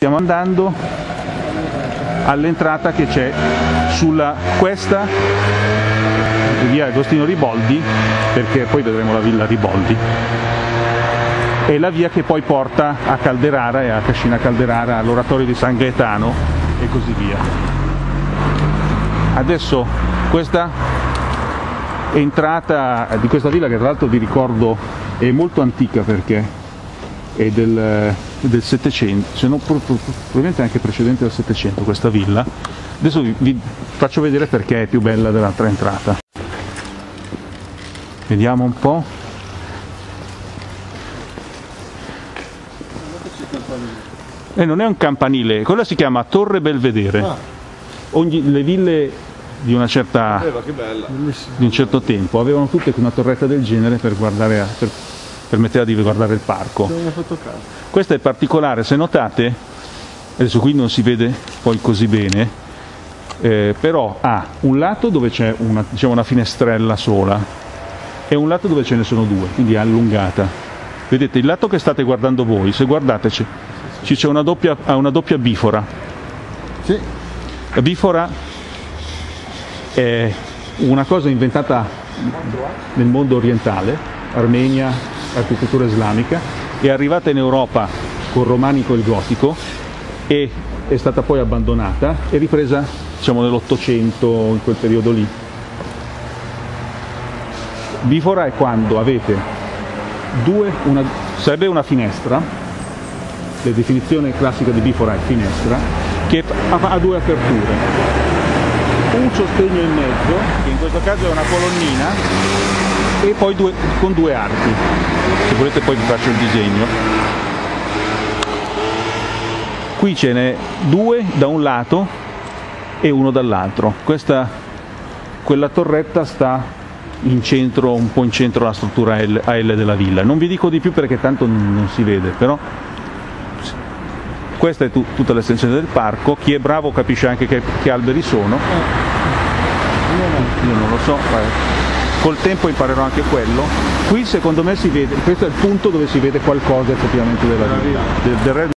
Stiamo andando all'entrata che c'è sulla questa via Agostino Riboldi, perché poi vedremo la villa Riboldi, è la via che poi porta a Calderara e a Cascina Calderara, all'oratorio di San Gaetano e così via. Adesso questa entrata di questa villa che tra l'altro vi ricordo è molto antica perché è del, del 700, se non probabilmente anche precedente al 700 questa villa. Adesso vi, vi faccio vedere perché è più bella dell'altra entrata. Vediamo un po'. E eh, non è un campanile, quella si chiama Torre Belvedere. Ah. Ogni, le ville di, una certa, di un certo tempo avevano tutte una torretta del genere per guardare, per permetteva di guardare il parco. Questo è particolare, se notate, adesso qui non si vede poi così bene, eh, però ha un lato dove c'è una, diciamo una finestrella sola e un lato dove ce ne sono due, quindi è allungata. Vedete, il lato che state guardando voi, se guardate ci c'è una doppia, una doppia bifora. Sì. La bifora è una cosa inventata nel mondo orientale, Armenia, architettura islamica, è arrivata in Europa col romanico e il gotico e è stata poi abbandonata e ripresa diciamo, nell'Ottocento, in quel periodo lì. Bifora è quando avete due, una, sarebbe una finestra, la definizione classica di bifora è finestra, che ha due aperture, un sostegno in mezzo, che in questo caso è una colonnina, e poi due, con due archi. Se volete poi vi faccio il disegno. Qui ce n'è due da un lato e uno dall'altro. Questa quella torretta sta in centro un po' in centro alla struttura L, AL della villa. Non vi dico di più perché tanto non si vede però questa è tu, tutta l'estensione del parco. Chi è bravo capisce anche che, che alberi sono. Io non lo so col tempo imparerò anche quello. Qui secondo me si vede, questo è il punto dove si vede qualcosa effettivamente della vita.